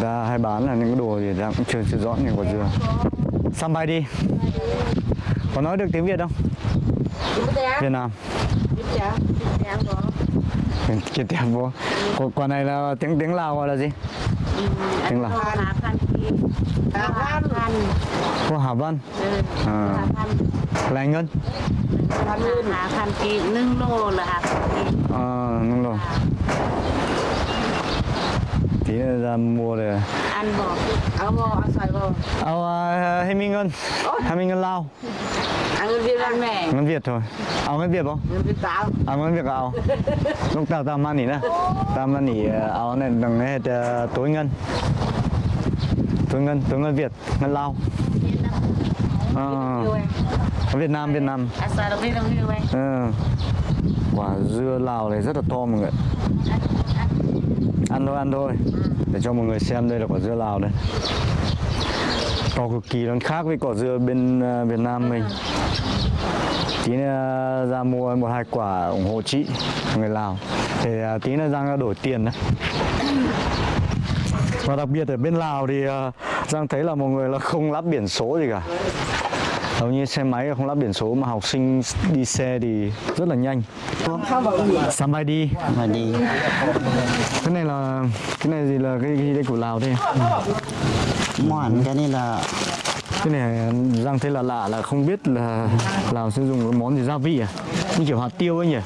ra hay bán là những cái đồ gì đang cũng chưa, chưa rõ nhiều quả dừa Xăm bay đi Có nói được tiếng Việt không? Việt Nam Việt Nam vô Quả này là tiếng tiếng Lào gọi là gì? Tiếng Lào Hà Văn Cô Hà Văn à. Là anh Ngân Hà Văn Hà Văn Kỳ Nâng lô là Hà Văn Kỳ Ờ, nâng lô tí nữa ra mua rồi ăn bò. Ăn bò ăn xoài bò. Ăn hai mươi ngân. Hai mươi ngân lao. Ăn ngân việt ăn mẹ ngân việt thôi. Ăn ngân việt không? Ngân việt tao ăn à, ngân việt ao lúc tao tao mang nỉ nè. Tao mang nỉ à, áo này bằng hết tối ngân. Tối ngân tối ngân việt ngân lao. Ở à, Việt Nam Việt Nam. À, ừ. quả dưa Lào này rất là to mọi người Ăn thôi ăn thôi. Để cho mọi người xem đây là quả dưa Lào đây. To cực kỳ nó khác với quả dưa bên à, Việt Nam mình. Tí nữa à, ra mua một hai quả ủng hộ chị người Lào. Để ờ, à, tí nữa Giang ra đổi tiền đấy. Và đặc biệt ở bên Lào thì Giang thấy là mọi người là không lắp biển số gì cả hầu như xe máy không lắp biển số mà học sinh đi xe thì rất là nhanh. Sắm đi. Mà đi. Cái này là cái này gì là cái gì đây? Của Lào thế món cái này là cái này Giang thấy là lạ là không biết là Lào sẽ dùng cái món gì gia vị à? Như kiểu hạt tiêu ấy nhỉ?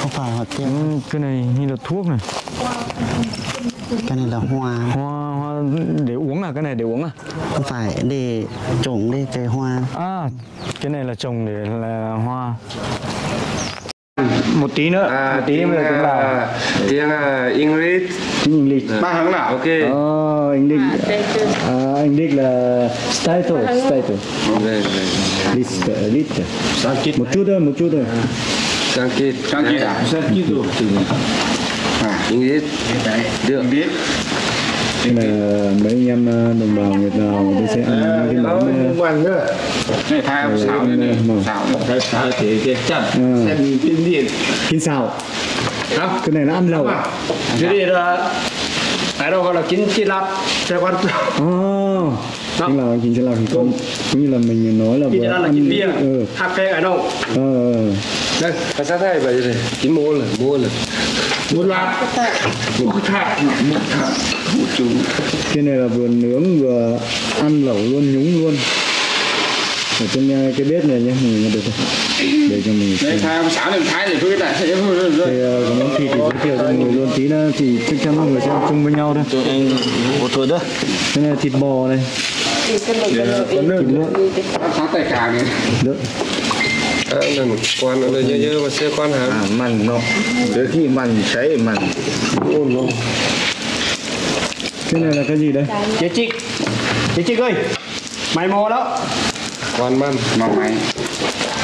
Không phải hạt tiêu. Ừ, cái này như là thuốc này cái này là hoa. Hoa, hoa để uống à? Cái này để uống à? Không phải để trồng để cây hoa. À cái này là trồng để là hoa. Một tí nữa. Một tí nữa là tiếng Lào à, tiếng à, English. Tiếng lịch ba hướng nào? Ok. Ờ, anh Đích à, anh Đích là title title. Đây, đây. list list. Một chút thôi một chút thôi. Sang kít à? Sang kít rồi English được. Biết. Cái này là mấy anh em ờ, đồng bào Việt Lào tôi sẽ ăn cái món ờ, quan nữa. Này thay Ờ, xào em, này ờ, xào thay xào thì cái chặt xem kinh điển kinh xào không cái này là ăn lẩu. Cái này là cái đó gọi là chín chi lạp theo quan Ồ, chính là chính sẽ là cũng cũng như là mình nói là Chín chi vừa lạp là ăn bia. ừ. hạt cây ở đâu? Ờ, ờ. đây. Cái sao thay vậy này chín mua là mua là mua lạp mua thạc mua thạc mua chú cái này là vừa nướng vừa ăn lẩu luôn nhúng luôn. Ở trên cái bếp này nhé mình được không? để cho mình đây xem. thay sáng lên thái để tôi cái này. Thì có món thịt thì giới thiệu cho mọi người luôn. Tí nữa thì chắc chắn mọi người sẽ chung với nhau thôi. Một tuổi đó. Cái này là thịt bò này. Thịt lợn sáng tay cả này lợn à, lần quan nó nhớ nhớ mà xe quan hả à mặn nó đôi khi mặn cháy mặn ôn nó cái này là cái gì đây Chị Trích Chị ơi Mày mò đó. Quan man mà mày.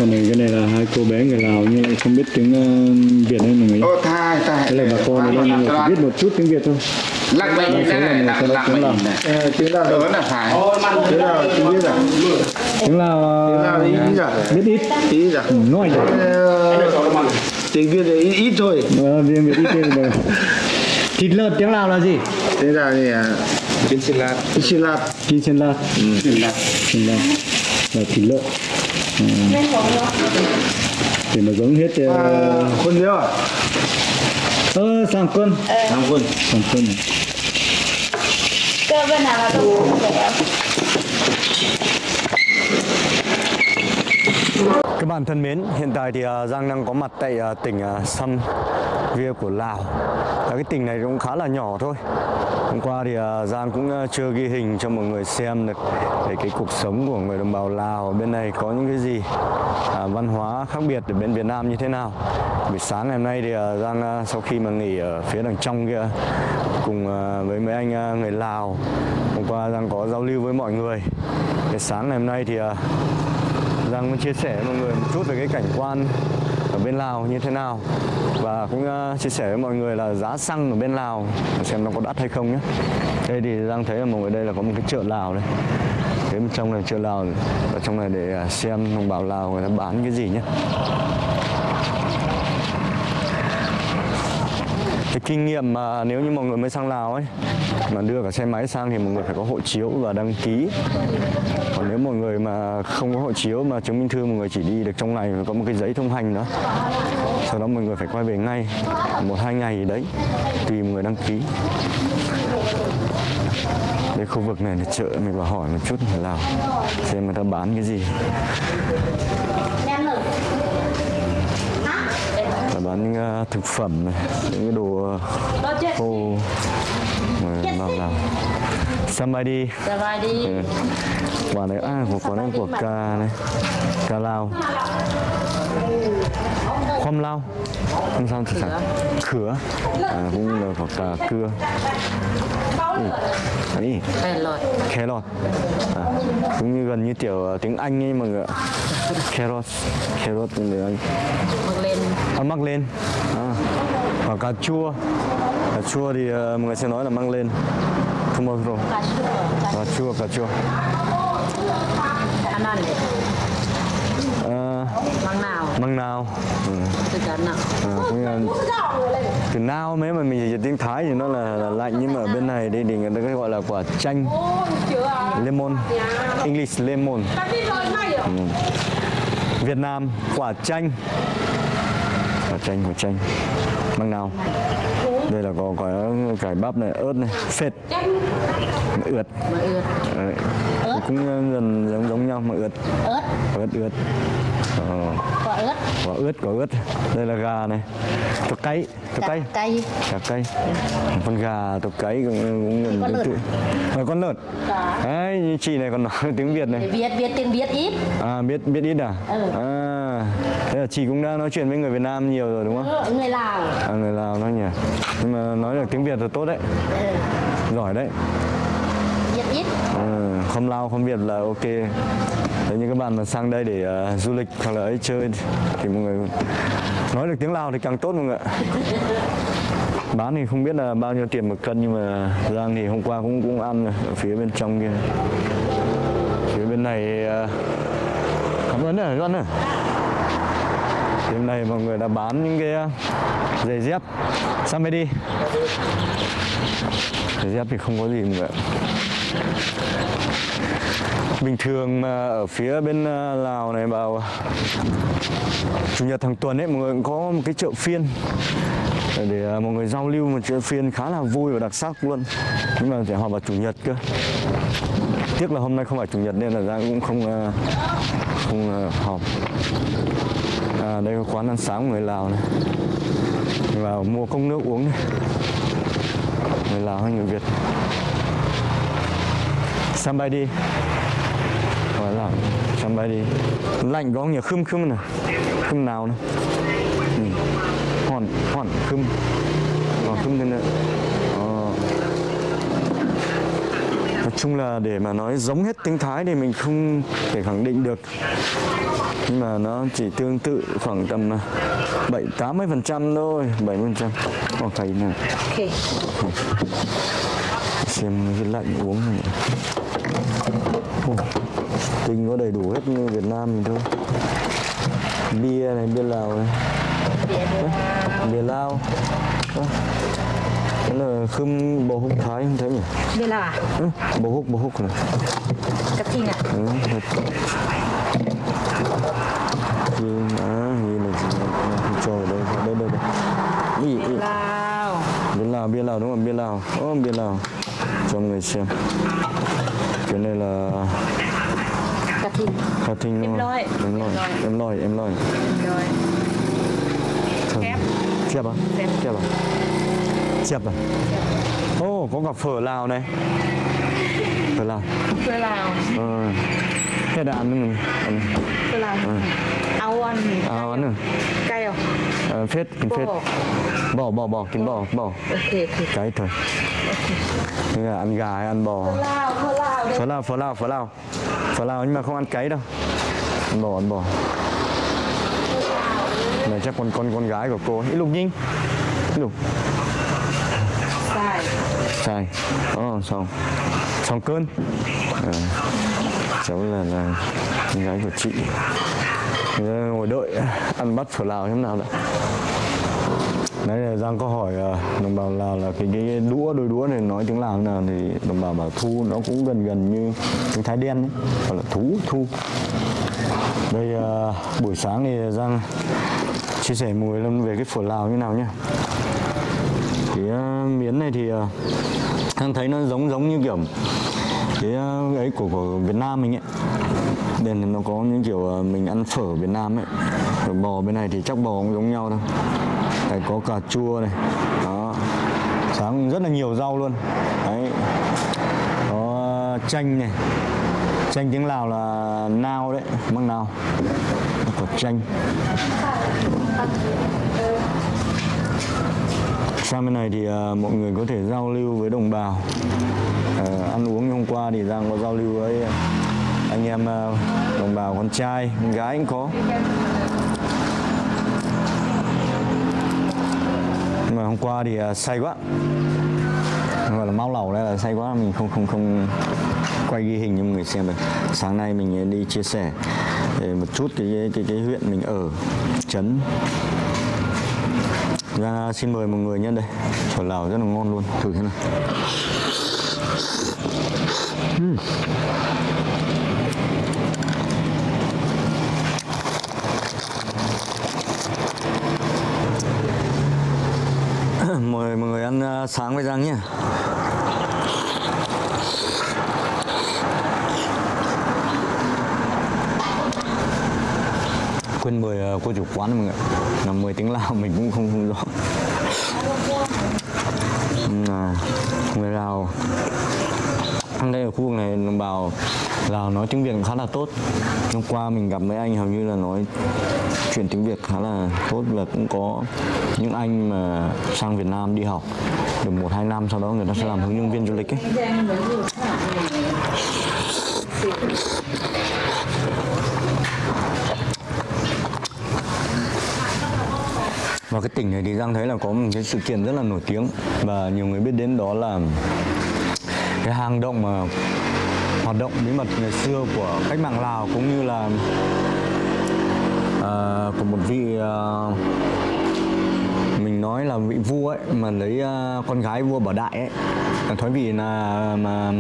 Còn này cái này là hai cô bé người Lào nhưng lại không biết tiếng ờ, Việt hay người nhé ô thay thay đây là bà con này chỉ biết một chút tiếng Việt thôi lắc bệnh này này lắc lắc bệnh này. tiếng nào đó là phải. Tiếng nào tiếng biết à tiếng Lào ờ, tiếng nào ý à biết ít. Ý à nói Ờ, tiếng việt thì ít, ít thôi. Ờ, tiếng Việt ít rồi. Thịt lợn tiếng Lào là gì? Tiếng nào thì à chín xin lát xin lạt. Kim Sen La Kim La là thịt lợn. Ừ. thì nó giống hết ờ, con nhớ. à ơ sang quân. Tham quân. Sang quân. Cơ bên nào là đủ Các bạn thân mến, hiện tại thì à, Giang đang có mặt tại à, tỉnh uh, Sam Via của Lào. Và cái tỉnh này cũng khá là nhỏ thôi. Hôm qua thì à, Giang cũng à, chưa ghi hình cho mọi người xem được về cái cuộc sống của người đồng bào Lào bên này có những cái gì à, văn hóa khác biệt ở bên Việt Nam như thế nào. Buổi sáng ngày hôm nay thì à, Giang sau khi mà nghỉ ở phía đằng trong kia cùng với mấy anh người Lào hôm qua Giang có giao lưu với mọi người. Cái sáng ngày hôm nay thì Giang muốn chia sẻ với mọi người một chút về cái cảnh quan ở bên Lào như thế nào và cũng uh, chia sẻ với mọi người là giá xăng ở bên Lào xem nó có đắt hay không nhé. Đây thì đang thấy là mọi người đây là có một cái chợ Lào đây. Thế bên trong này chợ Lào ở trong này để à, xem đồng bào Lào người ta bán cái gì nhé. Kinh nghiệm mà nếu như mọi người mới sang Lào ấy, mà đưa cả xe máy sang thì mọi người phải có hộ chiếu và đăng ký. Còn nếu mọi người mà không có hộ chiếu mà chứng minh thư, mọi người chỉ đi được trong ngày có một cái giấy thông hành đó, sau đó mọi người phải quay về ngay một, hai ngày đấy, tùy mọi người đăng ký. Đây khu vực này là chợ, mình vào hỏi một chút ở Lào, xem người ta bán cái gì là bán những ờ, thực phẩm này, những cái đồ ờ, khô. Nào nào Samadi Samadi ừ. quả à, này à của quả này của cà này. Cà lao. Khoam lao. Không sao thì sao. Khứa à, cũng là hoặc là cưa. Ừ. đấy carrot. À, cũng như gần như kiểu ờ, tiếng anh ấy mọi người carrot. Carrot tiếng anh ăn mắc lên. À. cà chua. Cà chua thì uh, mọi người sẽ nói là măng lên. Không bao giờ cà chua cà chua. À, măng nào? Măng nào. Ừ. Ờ, từ nào mấy mà mình dịch tiếng thái thì nó là, là lạnh nhưng mà ở bên này đây thì người ta gọi là quả chanh. Lemon. English lemon. Ừ. việt nam quả chanh và chanh của chanh. Măng nào? Đây là có cái cải bắp này ớt này phết. Ướt. Đấy. cũng ờ, gần giống giống nhau mà ướt. Ớt. Ớt ướt. Ờ. Quả ớt. Quả ướt quả ớt đây là gà này. Tục cay tục cay. cay. Cay. Con gà tục cay cũng cũng à, con lợn. rồi con lợn. Đấy chị này còn nói tiếng việt này. Để biết biết tiếng việt ít. À biết biết ít à, ừ. à. Thế là chị cũng đã nói chuyện với người Việt Nam nhiều rồi đúng không? Ừ, người Lào À người Lào nói nhỉ Nhưng mà nói được tiếng Việt là tốt đấy ừ. Giỏi đấy Việt ít ừ, Không Lao không Việt là ok Đấy, như các bạn mà sang đây để uh, du lịch hoặc là ấy chơi thì mọi người nói được tiếng Lào thì càng tốt mọi người ạ. Bán thì không biết là bao nhiêu tiền một cân nhưng mà Giang thì hôm qua cũng cũng ăn ở phía bên trong kia. Phía bên này uh, cảm ơn đấy, Giang ơi phía bên mọi người đã bán những cái ờ, giày dép. Sang đi? Giày dép thì không có gì mọi người bình thường mà ở phía bên ờ, Lào này vào ờ, chủ nhật hàng tuần ấy mọi người cũng có một cái chợ phiên. Để, mọi người giao lưu một chợ phiên khá là vui và đặc sắc luôn. Nhưng mà phải họp vào chủ nhật cơ. Tiếc là hôm nay không phải chủ nhật nên là ra cũng không không họp à, đây là quán ăn sáng người Lào này. Vào mua cốc nước uống này. Người Lào hay người Việt. Somebody gọi là đi. Lạnh có nhiều khum khum này. Khum nào này? Ừ. Hòn hòn khum. Hòn khum thế nữa ờ. nói chung là để mà nói giống hết tiếng Thái thì mình không thể khẳng định được. Nhưng mà nó chỉ tương tự khoảng tầm à, 7 80 phần trăm thôi 70 phần trăm. Ok nè. Okay. xem cái lạnh uống này. Oh, tinh có đầy đủ hết như Việt Nam mình thôi. Bia này bia Lào này. Bia Lào, bia Lào là khum bò húc thái không thấy nhỉ? Đây là à ừ, bò húc bò húc này. Cắt thịt à ừ, thịt à như là gì không cho ở đây. Đây đây đây. Ý, ý. Lào. Bia Lào bia Lào đúng không? Bia Lào. Ố oh, bia Lào. Cho mọi người xem. Cái này là cà thìn cà thìn đúng không? em lòi em lòi em lòi em lòi thép thép à thép à? Chẹp à? ô oh, có cả phở Lào này. Phở Lào. Phở Lào. Ờ. Thế đã ăn nữa mình Phở Lào. Ừ. Áo ăn Áo ăn rồi à? Cay không? Ờ, phết, kín phết. Bò, bò, bò, kín bò, bò okay. Cái thôi. Okay. Là ăn gà hay ăn bò? Phở Lào, phở Lào Phở Lào, phở Lào, nhưng mà không ăn cái đâu. Ăn bò, ăn bò. Này chắc con con con gái của cô ấy. Lục Nhinh. Lục sai oh, xong xong cơn à, cháu là là con gái của chị ờ, ngồi đợi ăn bắt phở lào thế nào đã. Đấy là Giang có hỏi đồng bào Lào là cái cái đũa đôi đũa này nói tiếng Lào thế nào thì đồng bào bảo thu nó cũng gần gần như tiếng Thái đen ấy, gọi là thú thu. Đây uh, buổi sáng thì Giang chia sẻ mùi lên về cái phở Lào như nào nhá. Miến này thì ờ, đang thấy nó giống giống như kiểu ờ, cái ấy của, của Việt Nam mình ấy. Nên nó có những kiểu ờ, mình ăn phở Việt Nam ấy. Rồi bò bên này thì chắc bò cũng giống nhau thôi. Đấy, có cà chua này. Đó. Sáng rất là nhiều rau luôn. Đấy. Có chanh này. Chanh tiếng Lào là nao đấy măng nao. Có chanh. Sang bên này thì uh, mọi người có thể giao lưu với đồng bào. Uh, Ăn uống như hôm qua thì Giang có giao lưu với anh em uh, đồng bào con trai, con gái cũng có. Nhưng mà hôm qua thì uh, say quá. Gọi là mau lẩu đây là say quá mình không không không quay ghi hình cho mọi người xem được. Sáng nay mình đi chia sẻ một chút cái cái cái, cái huyện mình ở trấn ra xin mời mọi người nhân đây. Phở lào rất là ngon luôn. Thử thế nào. Hmm. Mời mọi người ăn à, sáng với răng nhé. Quên mời à, cô chủ quán mọi người là mời tiếng Lào mình cũng không không rõ. Là người Lào ăn đây ở khu vực này đồng bào Lào nói tiếng Việt khá là tốt. Hôm qua mình gặp mấy anh, hầu như là nói chuyện tiếng Việt khá là tốt và cũng có những anh mà sang Việt Nam đi học được một, hai năm, sau đó người ta sẽ làm hướng dẫn viên du lịch ấy. Và cái tỉnh này thì Giang thấy là có một cái sự kiện rất là nổi tiếng. Và nhiều người biết đến đó là cái hang động mà hoạt động bí mật ngày xưa của cách mạng Lào cũng như là uh, của một vị uh, mình nói là vị vua ấy mà lấy uh, con gái vua Bảo Đại ấy. Là thoái vị là mà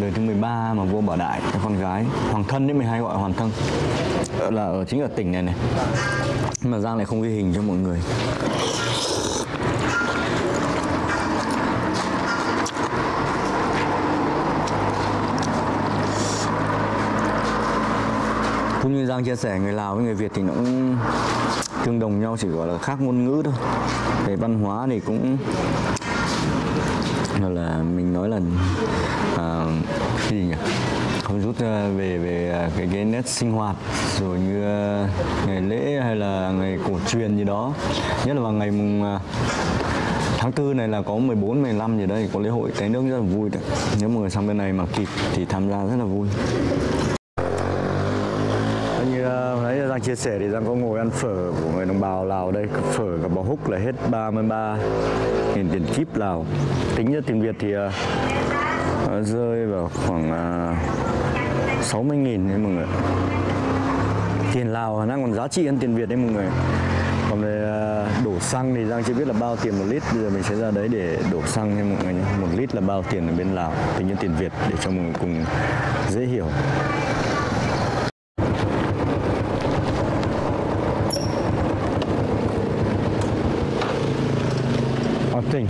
đời thứ 13 mà vua Bảo Đại cái con gái hoàng thân đấy mình hay gọi hoàng thân. Là ở chính ở tỉnh này này mà Giang lại không ghi hình cho mọi người. Cũng như Giang chia sẻ người Lào với người Việt thì nó cũng tương đồng nhau chỉ gọi là khác ngôn ngữ thôi. Về văn hóa thì cũng gọi là mình nói là à, cái gì nhỉ? Không rút ờ, về về ờ, cái cái nét sinh hoạt rồi như ờ, ngày lễ hay là ngày cổ truyền gì đó nhất là vào ngày mùng tháng tư này là có 14, 15 gì đây có lễ hội té nước rất là vui đấy. Nếu mọi người sang bên này mà kịp thì tham gia rất là vui. Như nãy Giang chia sẻ thì Giang có ngồi ăn phở của người đồng bào Lào đây Phở cả bò húc là hết 33 nghìn tiền kíp Lào Tính ra tiền Việt thì rơi vào khoảng à, uh, 60 nghìn đấy mọi người. Tiền Lào đang còn giá trị hơn tiền Việt đấy mọi người. Còn về à, đổ xăng thì Giang chưa biết là bao tiền một lít. Bây giờ mình sẽ ra đấy để đổ xăng cho mọi người nhé. Một lít là bao tiền ở bên Lào Tính như tiền Việt để cho mọi người cùng dễ hiểu ở tỉnh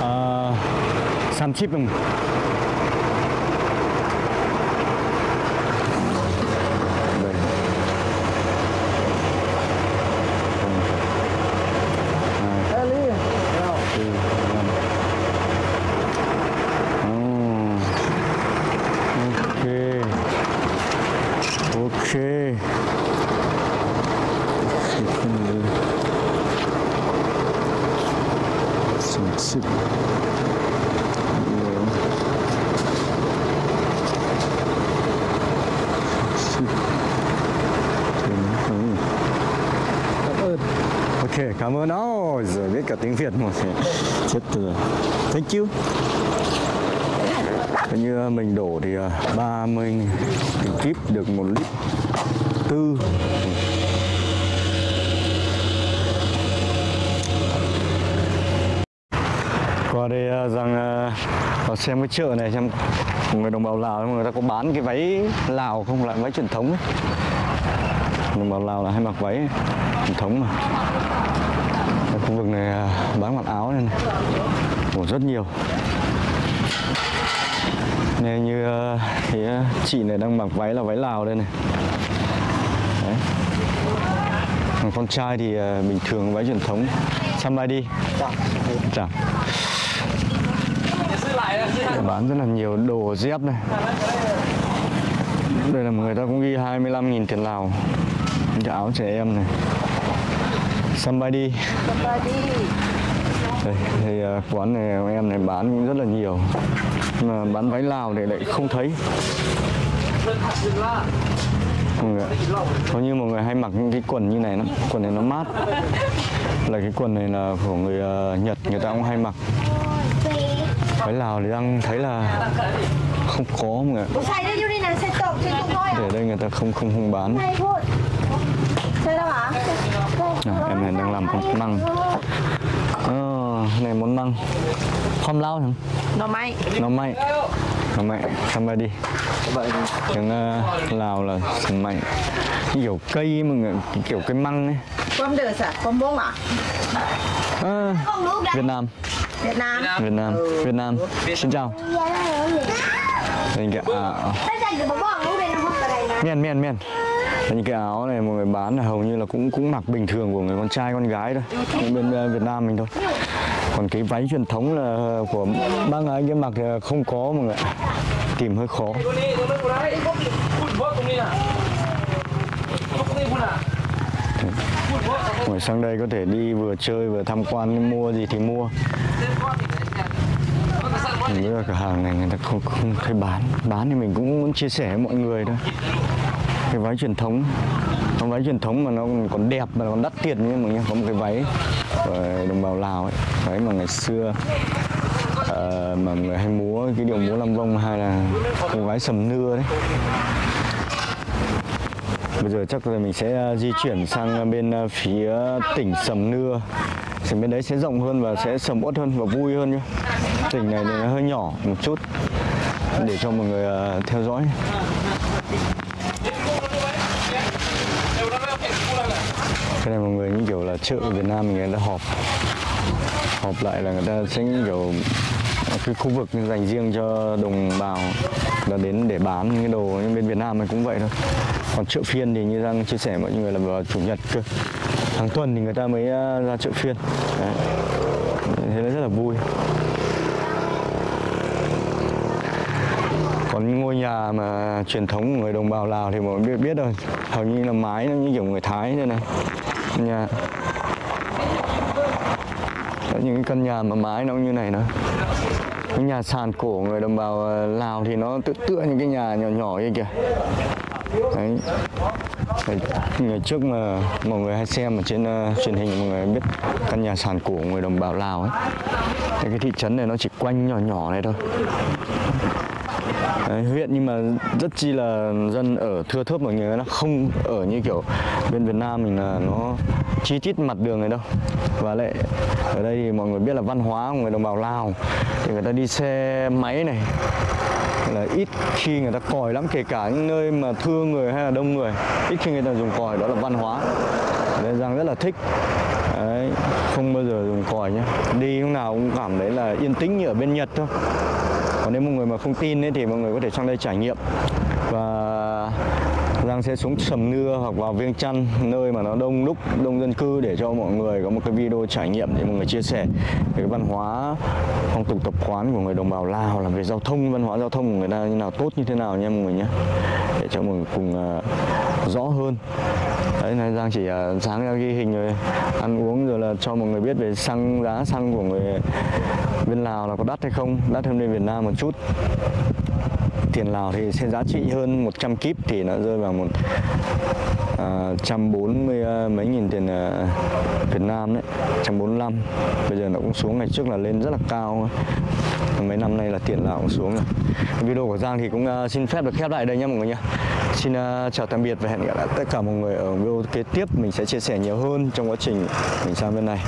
아, 30분. Tiếng Việt một chết từ. Thank you. Coi như à, mình đổ thì à, 30 cái kíp được một lít tư. Qua đây à, rằng vào xem cái chợ này xem người đồng bào Lào người ta có bán cái váy Lào không? Lại váy truyền thống ấy. đồng bào Lào là hay mặc váy truyền thống mà khu vực này à, bán mặc áo này, này. Ồ, rất nhiều. Này như à, thì à, chị này đang mặc váy là váy Lào đây này. Đấy. Còn con trai thì bình thường váy truyền thống. Somebody đi. Để bán rất là nhiều đồ dép này. Đây là người ta cũng ghi 25.000 tiền Lào. Áo trẻ em này somebody. Somebody. Đây, thì à, quán này em này bán cũng rất là nhiều. Nhưng mà bán váy lào thì lại không thấy. Có như mọi người hay mặc những cái quần như này lắm. Quần này nó mát. Là cái quần này là của người à, Nhật người ta cũng hay mặc. Váy Lào thì đang thấy là không có mọi người Để đây người ta không không không bán. làm con măng ờ, này món măng hôm lao chẳng หน่อไม้ nó may nó may xong rồi đi tiếng uh, lào là sừng mạnh cái kiểu cây mà người- cái kiểu cây măng ấy ความเดือดอ่ะความบ้งอ่ะ à, ของลูกได้ Việt Nam เวียดนาม Việt Nam Việt Nam xin chào đây cái áo ตั้งใจจะมาบอกลูกเลยนะพ่ออะไรนะ miền miền miền những cái áo này mọi người bán là hầu như là cũng cũng mặc bình thường của người con trai con gái thôi. Bên Việt Nam mình thôi. Còn cái váy truyền thống là của bác ấy kia mặc không có mọi người tìm hơi khó. Ngồi sang đây có thể đi vừa chơi vừa tham quan mua gì thì mua. Mình biết cửa hàng này người ta không, không thấy bán. Bán thì mình cũng muốn chia sẻ với mọi người thôi. Cái váy truyền thống. Cái váy truyền thống mà nó còn- đẹp mà còn đắt tiền như mọi người Có một cái váy của đồng bào Lào ấy. Váy mà ngày xưa uh, mà người hay múa cái điệu múa Lam Vong hay là cái váy sầm nưa đấy. Bây giờ chắc là mình sẽ ờ, di chuyển sang bên phía tỉnh Sầm Nưa. Thì bên đấy sẽ rộng hơn và sẽ sầm uất hơn và vui hơn nhé Tỉnh này thì nó hơi nhỏ một chút để cho mọi người theo dõi. Cái này mọi người như kiểu là chợ ở Việt Nam mình người ta họp Họp lại là người ta sẽ như kiểu cái khu vực dành riêng cho đồng bào là đến để bán những cái đồ nhưng bên Việt Nam mình cũng vậy thôi. Còn chợ phiên thì như đang chia sẻ mọi người là vào chủ nhật cơ. Hàng tuần thì người ta mới à, ra chợ phiên. Đấy. thế nó rất là vui. Còn những ngôi nhà mà truyền thống của người đồng bào Lào thì mọi người biết biết rồi. Hầu như là mái nó như kiểu người Thái thế này. Nhà. Đó, những cái căn nhà mà mái nó như này nữa cái nhà sàn cổ của người đồng bào ờ, Lào thì nó tự tựa những cái nhà nhỏ nhỏ như kìa. Đấy. Ngày trước mà mọi người hay xem ở trên uh, truyền hình mọi người biết căn nhà sàn cổ của người đồng bào Lào ấy. Thế cái thị trấn này nó chỉ quanh nhỏ nhỏ này thôi. Đấy, huyện nhưng mà rất chi là dân ở thưa thớt mọi người nó không ở như kiểu bên Việt Nam mình là nó chi chít mặt đường này đâu. Và lại ở đây thì mọi người biết là văn hóa của người đồng bào Lào thì người ta đi xe máy này là ít khi người ta còi lắm kể cả những nơi mà thưa người hay là đông người ít khi người ta dùng còi đó là văn hóa. Nên rằng rất là thích. Đấy, không bao giờ dùng còi nhé đi lúc nào cũng cảm thấy là yên tĩnh như ở bên Nhật thôi còn nếu mọi người mà không tin ấy, thì mọi người có thể sang đây trải nghiệm. Và Giang sẽ xuống Sầm Nưa hoặc vào Viêng Chăn nơi mà nó đông đúc đông dân cư để cho mọi người có một cái video trải nghiệm để mọi người chia sẻ về cái văn hóa phong tục tập quán của người đồng bào Lào làm về giao thông văn hóa giao thông của người ta như nào tốt như thế nào nha mọi người nhé. Để cho mọi người cùng uh, rõ hơn đấy này Giang chỉ uh, sáng ra ghi hình rồi ăn uống rồi là cho mọi người biết về xăng giá xăng của người bên Lào là có đắt hay không đắt hơn bên Việt Nam một chút tiền Lào thì sẽ giá trị hơn 100 kíp thì nó rơi vào một à, trăm bốn mươi à, mấy nghìn tiền uh, Việt Nam đấy, 145 Bây giờ nó cũng xuống ngày trước là lên rất là cao Mấy năm nay là tiền Lào cũng xuống rồi. Video của Giang thì cũng uh, xin phép được khép lại đây nhé mọi người nhé. Xin uh, chào tạm biệt và hẹn gặp lại tất cả mọi người ở video kế tiếp. Mình sẽ chia sẻ nhiều hơn trong quá trình mình sang bên này.